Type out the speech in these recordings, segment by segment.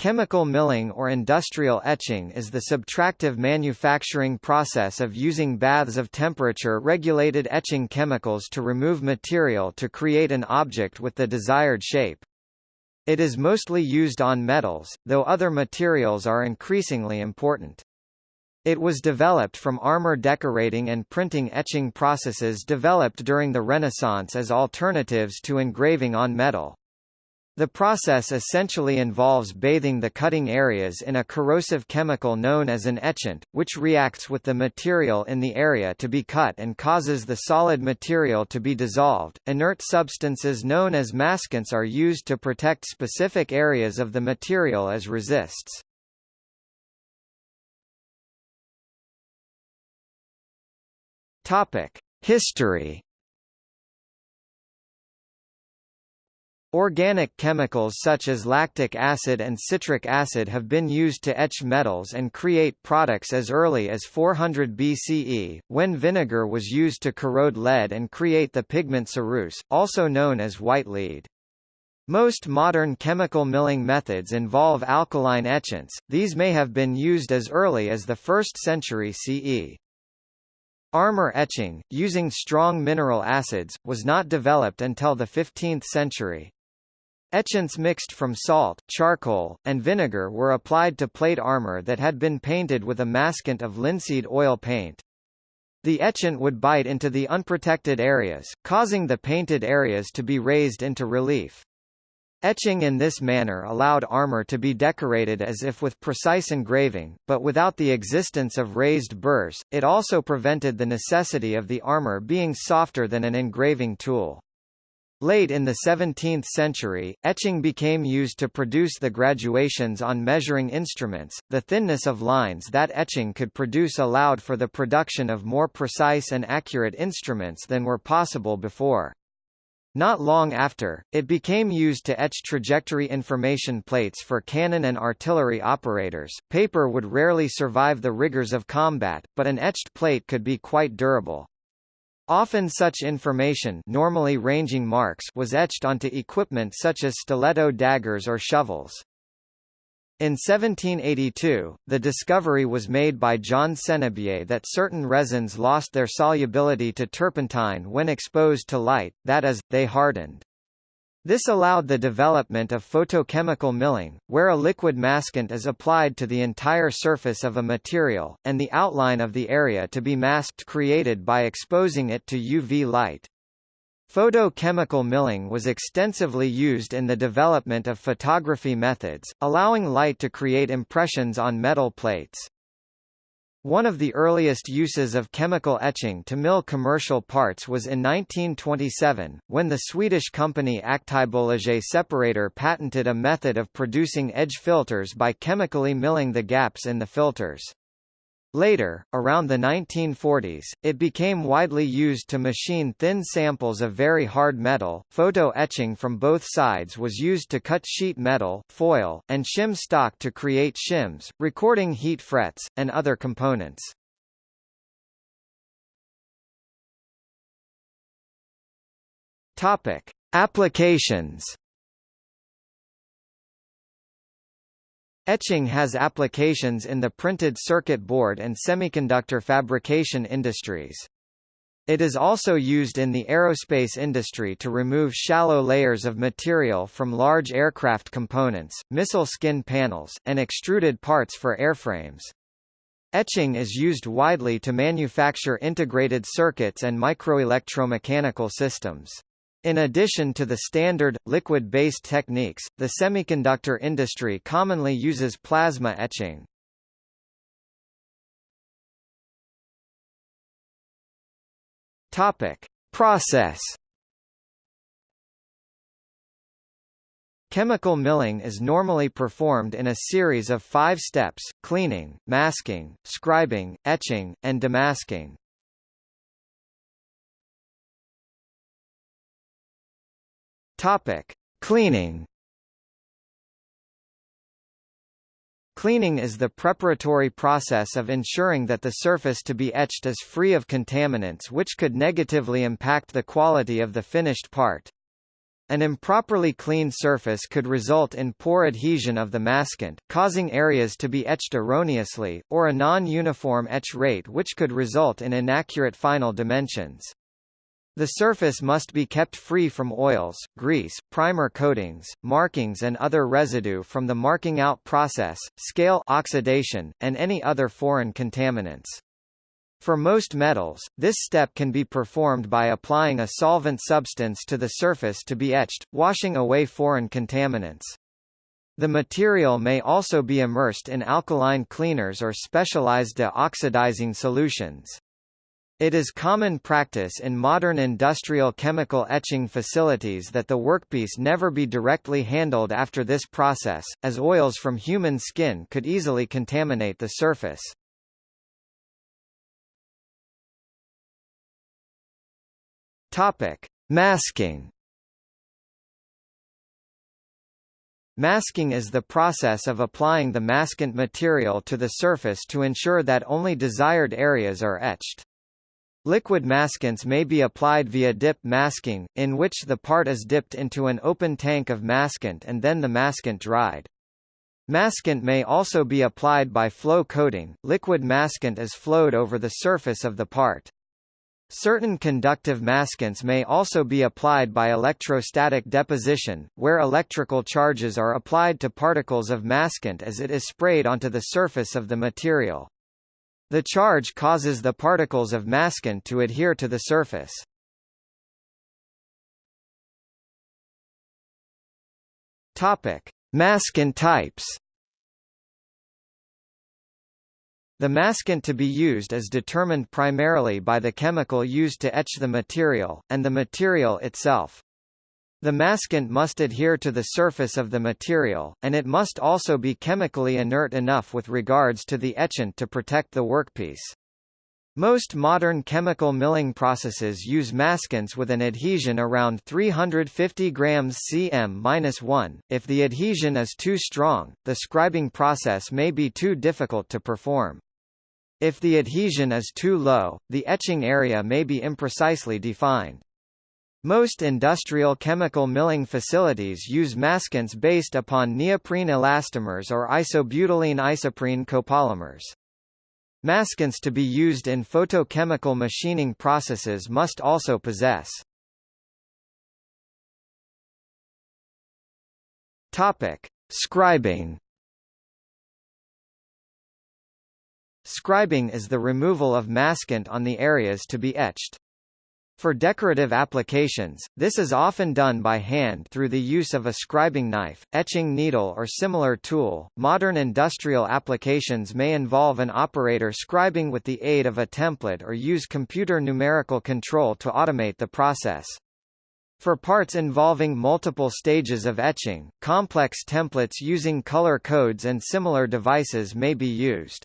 Chemical milling or industrial etching is the subtractive manufacturing process of using baths of temperature-regulated etching chemicals to remove material to create an object with the desired shape. It is mostly used on metals, though other materials are increasingly important. It was developed from armor decorating and printing etching processes developed during the Renaissance as alternatives to engraving on metal. The process essentially involves bathing the cutting areas in a corrosive chemical known as an etchant, which reacts with the material in the area to be cut and causes the solid material to be dissolved. Inert substances known as maskants are used to protect specific areas of the material as resists. Topic: History Organic chemicals such as lactic acid and citric acid have been used to etch metals and create products as early as 400 BCE, when vinegar was used to corrode lead and create the pigment ceruse, also known as white lead. Most modern chemical milling methods involve alkaline etchants, these may have been used as early as the 1st century CE. Armor etching, using strong mineral acids, was not developed until the 15th century. Etchants mixed from salt, charcoal, and vinegar were applied to plate armor that had been painted with a maskant of linseed oil paint. The etchant would bite into the unprotected areas, causing the painted areas to be raised into relief. Etching in this manner allowed armor to be decorated as if with precise engraving, but without the existence of raised burrs, it also prevented the necessity of the armor being softer than an engraving tool. Late in the 17th century, etching became used to produce the graduations on measuring instruments. The thinness of lines that etching could produce allowed for the production of more precise and accurate instruments than were possible before. Not long after, it became used to etch trajectory information plates for cannon and artillery operators. Paper would rarely survive the rigors of combat, but an etched plate could be quite durable. Often such information normally ranging marks was etched onto equipment such as stiletto daggers or shovels. In 1782, the discovery was made by John Senebier that certain resins lost their solubility to turpentine when exposed to light, that is, they hardened. This allowed the development of photochemical milling, where a liquid maskant is applied to the entire surface of a material, and the outline of the area to be masked created by exposing it to UV light. Photochemical milling was extensively used in the development of photography methods, allowing light to create impressions on metal plates. One of the earliest uses of chemical etching to mill commercial parts was in 1927, when the Swedish company Aktiebolaget Separator patented a method of producing edge filters by chemically milling the gaps in the filters. Later, around the 1940s, it became widely used to machine thin samples of very hard metal. Photo etching from both sides was used to cut sheet metal, foil, and shim stock to create shims, recording head frets, and other components. Topic: Applications. Etching has applications in the printed circuit board and semiconductor fabrication industries. It is also used in the aerospace industry to remove shallow layers of material from large aircraft components, missile skin panels, and extruded parts for airframes. Etching is used widely to manufacture integrated circuits and microelectromechanical systems. In addition to the standard, liquid-based techniques, the semiconductor industry commonly uses plasma etching. Topic. Process Chemical milling is normally performed in a series of five steps, cleaning, masking, scribing, etching, and demasking. Topic: Cleaning. Cleaning is the preparatory process of ensuring that the surface to be etched is free of contaminants which could negatively impact the quality of the finished part. An improperly cleaned surface could result in poor adhesion of the maskant, causing areas to be etched erroneously, or a non-uniform etch rate which could result in inaccurate final dimensions. The surface must be kept free from oils, grease, primer coatings, markings and other residue from the marking out process, scale oxidation, and any other foreign contaminants. For most metals, this step can be performed by applying a solvent substance to the surface to be etched, washing away foreign contaminants. The material may also be immersed in alkaline cleaners or specialized de-oxidizing solutions. It is common practice in modern industrial chemical etching facilities that the workpiece never be directly handled after this process, as oils from human skin could easily contaminate the surface. Topic: Masking. Masking is the process of applying the maskant material to the surface to ensure that only desired areas are etched. Liquid maskants may be applied via dip masking, in which the part is dipped into an open tank of maskant and then the maskant dried. Maskant may also be applied by flow coating, liquid maskant is flowed over the surface of the part. Certain conductive maskants may also be applied by electrostatic deposition, where electrical charges are applied to particles of maskant as it is sprayed onto the surface of the material. The charge causes the particles of maskant to adhere to the surface. Topic: Maskant types. The maskant to be used is determined primarily by the chemical used to etch the material, and the material itself. The maskant must adhere to the surface of the material, and it must also be chemically inert enough with regards to the etchant to protect the workpiece. Most modern chemical milling processes use maskants with an adhesion around 350 grams cm-1. If the adhesion is too strong, the scribing process may be too difficult to perform. If the adhesion is too low, the etching area may be imprecisely defined. Most industrial chemical milling facilities use maskants based upon neoprene elastomers or isobutylene isoprene copolymers. Maskants to be used in photochemical machining processes must also possess Topic: Scribing. Scribing is the removal of maskant on the areas to be etched. For decorative applications, this is often done by hand through the use of a scribing knife, etching needle or similar tool. Modern industrial applications may involve an operator scribing with the aid of a template or use computer numerical control to automate the process. For parts involving multiple stages of etching, complex templates using color codes and similar devices may be used.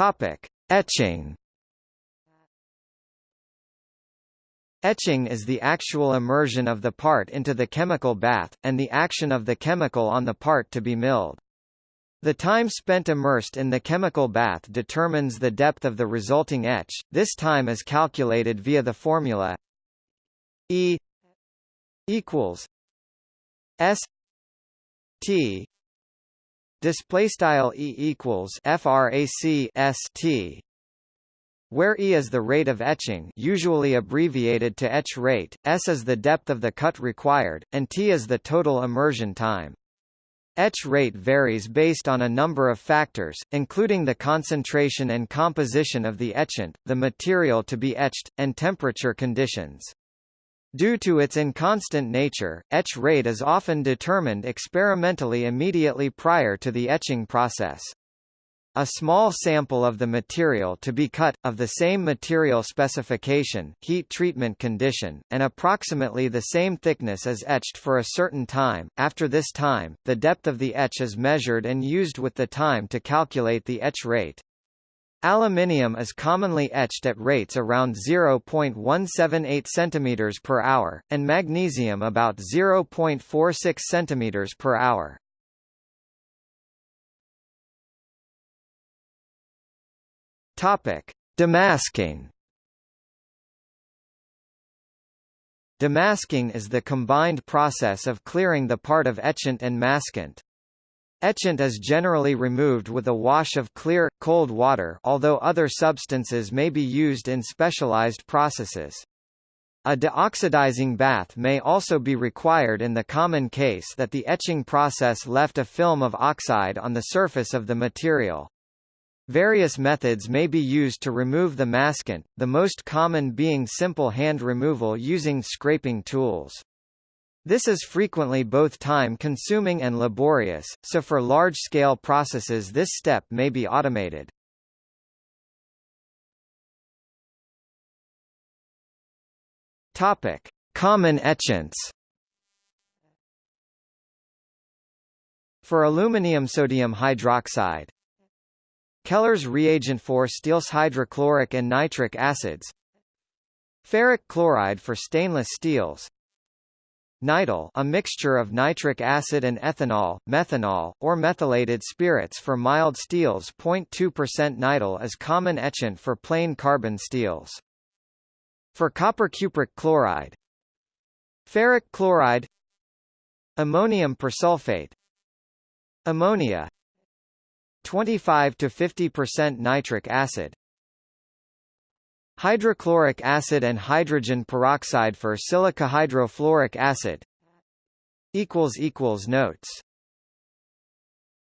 Topic: Etching. Etching is the actual immersion of the part into the chemical bath, and the action of the chemical on the part to be milled. The time spent immersed in the chemical bath determines the depth of the resulting etch. This time is calculated via the formula E equals S T display style e equals frac s t where E is the rate of etching usually abbreviated to etch rate, S is the depth of the cut required, and T is the total immersion time. Etch rate varies based on a number of factors, including the concentration and composition of the etchant, the material to be etched, and temperature conditions. Due to its inconstant nature, etch rate is often determined experimentally immediately prior to the etching process. A small sample of the material to be cut, of the same material specification, heat treatment condition, and approximately the same thickness is etched for a certain time. After this time, the depth of the etch is measured and used with the time to calculate the etch rate. Aluminium is commonly etched at rates around 0.178 cm per hour, and magnesium about 0.46 cm per hour. Topic: Demasking. Demasking is the combined process of clearing the part of etchant and maskant. Etchant is generally removed with a wash of clear, cold water although other substances may be used in specialized processes. A deoxidizing bath may also be required in the common case that the etching process left a film of oxide on the surface of the material. Various methods may be used to remove the maskant, the most common being simple hand removal using scraping tools. This is frequently both time-consuming and laborious, so for large-scale processes this step may be automated. Topic: Common etchants. For aluminium sodium hydroxide, Keller's reagent for steels hydrochloric and nitric acids, ferric chloride for stainless steels, Nital a mixture of nitric acid and ethanol, methanol, or methylated spirits for mild steels. 0.2% nital is common etchant for plain carbon steels. For copper cupric chloride. Ferric chloride. Ammonium persulfate. Ammonia. 25 to 50% nitric acid Hydrochloric acid and hydrogen peroxide for silica hydrofluoric acid. Equals equals Notes